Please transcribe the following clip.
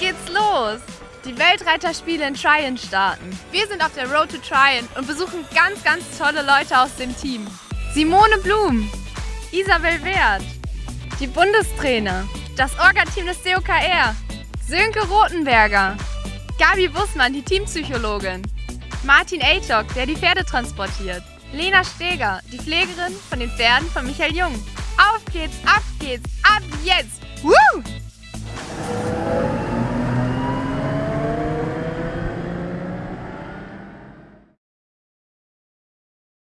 Geht's los! die Weltreiterspiele in Tryon starten. Wir sind auf der Road to Tryon und besuchen ganz, ganz tolle Leute aus dem Team. Simone Blum, Isabel Wert, die Bundestrainer, das Orga-Team des DOKR, Sönke Rothenberger, Gabi Bussmann, die Teampsychologin, Martin Eichok, der die Pferde transportiert, Lena Steger, die Pflegerin von den Pferden von Michael Jung. Auf geht's, ab geht's, ab jetzt!